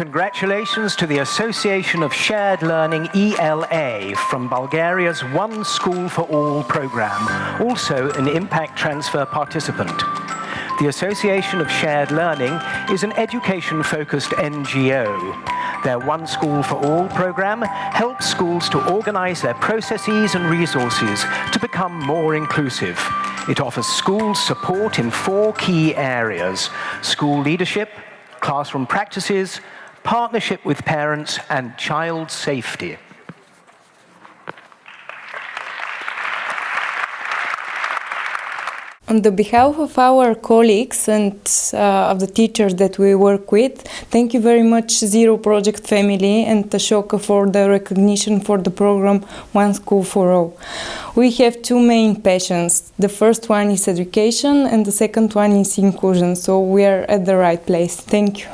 Congratulations to the Association of Shared Learning ELA from Bulgaria's One School for All program, also an impact transfer participant. The Association of Shared Learning is an education-focused NGO. Their One School for All program helps schools to organize their processes and resources to become more inclusive. It offers schools support in four key areas, school leadership, classroom practices, partnership with parents and child safety. On the behalf of our colleagues and uh, of the teachers that we work with, thank you very much Zero Project family and Ashoka for the recognition for the program One School for All. We have two main passions. The first one is education and the second one is inclusion, so we are at the right place. Thank you.